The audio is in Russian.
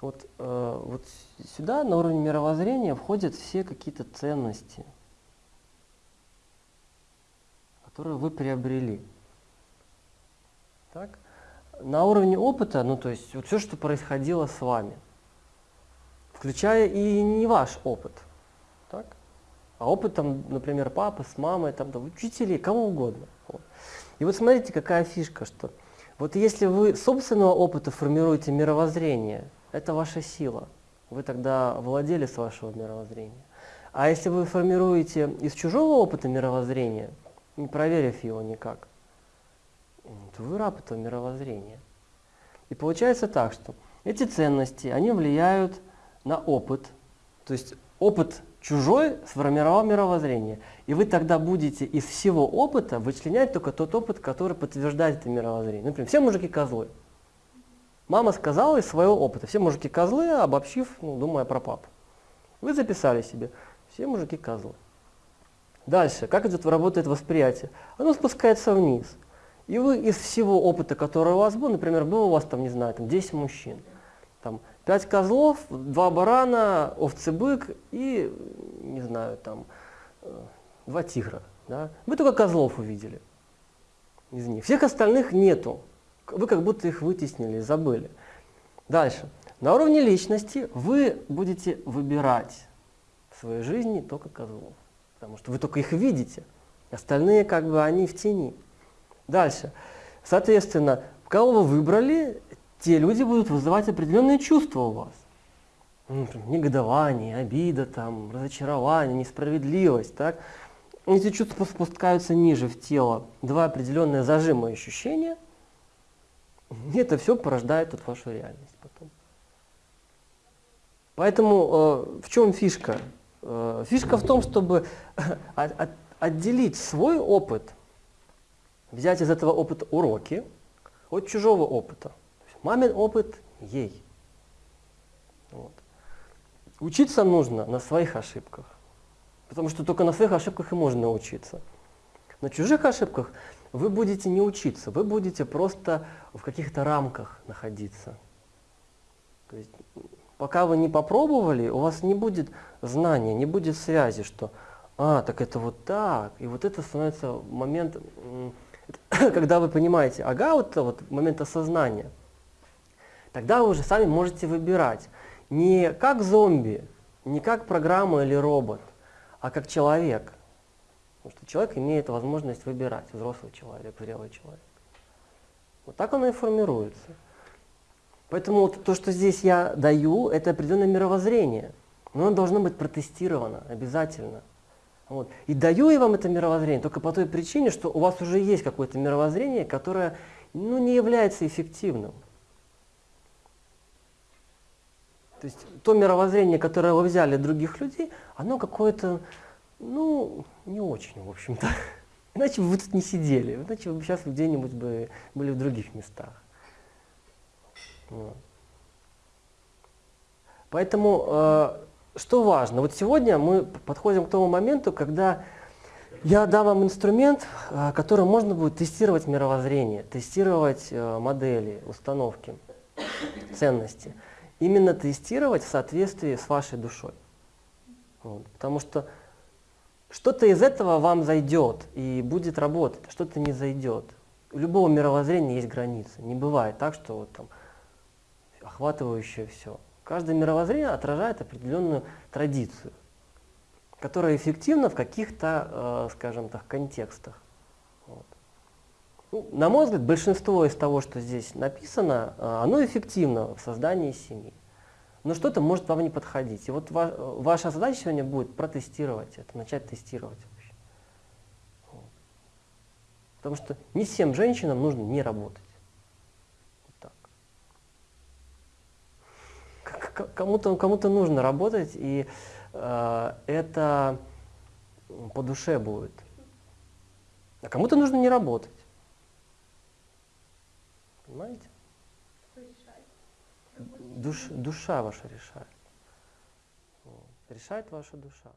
Вот, э, вот сюда, на уровне мировоззрения, входят все какие-то ценности, которые вы приобрели. Так? На уровне опыта, ну то есть вот все, что происходило с вами, включая и не ваш опыт, так? а опыт, там, например, папы с мамой, там, там, учителей, кого угодно. Вот. И вот смотрите, какая фишка, что вот если вы собственного опыта формируете мировоззрение, это ваша сила. Вы тогда владели с вашего мировоззрения. А если вы формируете из чужого опыта мировоззрения, не проверив его никак, то вы раб этого мировоззрения. И получается так, что эти ценности, они влияют на опыт. То есть опыт чужой сформировал мировоззрение. И вы тогда будете из всего опыта вычленять только тот опыт, который подтверждает это мировоззрение. Например, все мужики козлы. Мама сказала из своего опыта. Все мужики козлы, обобщив, ну, думая про папу. Вы записали себе. Все мужики козлы. Дальше, как идет, работает восприятие? Оно спускается вниз. И вы из всего опыта, который у вас был, например, был у вас там, не знаю, там 10 мужчин, там 5 козлов, 2 барана, овцы-бык и, не знаю, там 2 э, тигра. Да? Вы только козлов увидели из них. Всех остальных нету. Вы как будто их вытеснили, забыли. Дальше. На уровне личности вы будете выбирать в своей жизни только козлов. Потому что вы только их видите. Остальные как бы они в тени. Дальше. Соответственно, кого вы выбрали, те люди будут вызывать определенные чувства у вас. Ну, например, негодование, обида, там, разочарование, несправедливость. Так? Эти чувства спускаются ниже в тело. Два определенные зажима ощущения. И это все порождает вот вашу реальность потом. Поэтому э, в чем фишка? Э, фишка в том, чтобы от, от, отделить свой опыт взять из этого опыта уроки от чужого опыта. Мамин опыт ей. Вот. Учиться нужно на своих ошибках, потому что только на своих ошибках и можно научиться. На чужих ошибках вы будете не учиться, вы будете просто в каких-то рамках находиться. То есть, пока вы не попробовали, у вас не будет знания, не будет связи, что «а, так это вот так», и вот это становится момент когда вы понимаете, ага, вот вот момент осознания, тогда вы уже сами можете выбирать не как зомби, не как программа или робот, а как человек. Потому что человек имеет возможность выбирать, взрослый человек, зрелый человек. Вот так оно и формируется. Поэтому вот то, что здесь я даю, это определенное мировоззрение. Но оно должно быть протестировано обязательно. Вот. И даю я вам это мировоззрение только по той причине, что у вас уже есть какое-то мировоззрение, которое ну, не является эффективным. То есть то мировоззрение, которое вы взяли от других людей, оно какое-то, ну, не очень, в общем-то. Иначе бы вы тут не сидели, иначе вы сейчас где-нибудь бы были в других местах. Поэтому э, что важно? Вот сегодня мы подходим к тому моменту, когда я дам вам инструмент, а, которым можно будет тестировать мировоззрение, тестировать э, модели, установки, ценности. Именно тестировать в соответствии с вашей душой. Вот. Потому что что-то из этого вам зайдет и будет работать, а что-то не зайдет. У любого мировоззрения есть границы. Не бывает так, что вот там охватывающее все. Каждое мировоззрение отражает определенную традицию, которая эффективна в каких-то, э, скажем так, контекстах. Вот. Ну, на мой взгляд, большинство из того, что здесь написано, э, оно эффективно в создании семьи. Но что-то может вам не подходить. И вот ва ваша задача сегодня будет протестировать это, начать тестировать. Вот. Потому что не всем женщинам нужно не работать. кому-то кому, нужно работать, и э, это по душе будет. А кому-то нужно не работать. Понимаете? Душ, душа ваша решает. Решает ваша душа.